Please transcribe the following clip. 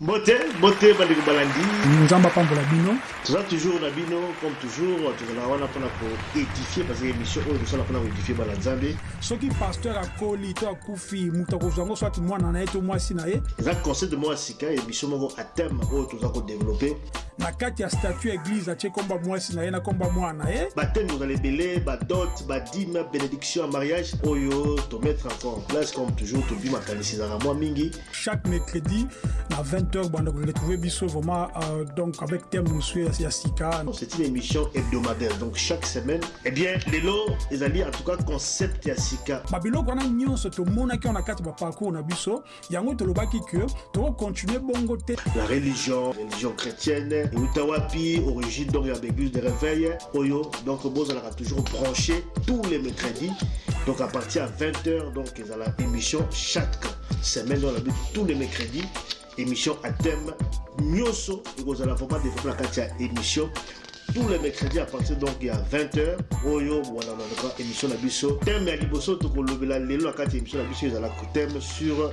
mbote mbote bandeko balandi. Nzambe apambola bino. Toza toujours na bino comme toujours tozalaka wana mpona koédifie parce que émission oyo tosala mpona bana nzambe soki paster akoli to akufi moto akozwa yango swati mwana na ye to mwasi na ye. Eza concept moko ya sika émission moko a thème oyo toza kodeveloppe na kati ya statut ya église atie komba mwasi na ye na komba mwana na ye bateme kozala ebele badot badime bénédiction ya mariage oyo tomettre encore en place comme toujours tobi makanisi ezalaka mwa mingi. Chaque mercredi na 20h banda koretrouve biso vraiment euh, donc avec thème mosu ya sika. C'est une émission hebdomadaire. Donc chaque semaine eh bien lelo ezali en tout cas concept ya sika. Babiloko wana nyonso tomonaki wana kati baparcours na biso. Yango tolobaki ke tokocontinue bongo te. La religion religion chrétienne euta wapi origine donc ya baéglise de réveil oyo donc bozalaka toujours branché tous les mercredis. Donc à partir à 20h donc ezala émission chaque semaine dans la but tous les mercredis émission à thème nyonso ekozala vraiment développé na kati ya émission tous les mercredis à partir donc ya 20h oyo wana nanaka émission na biso thème ya liboso tokolobela ya émission na biso ezalaka thème sur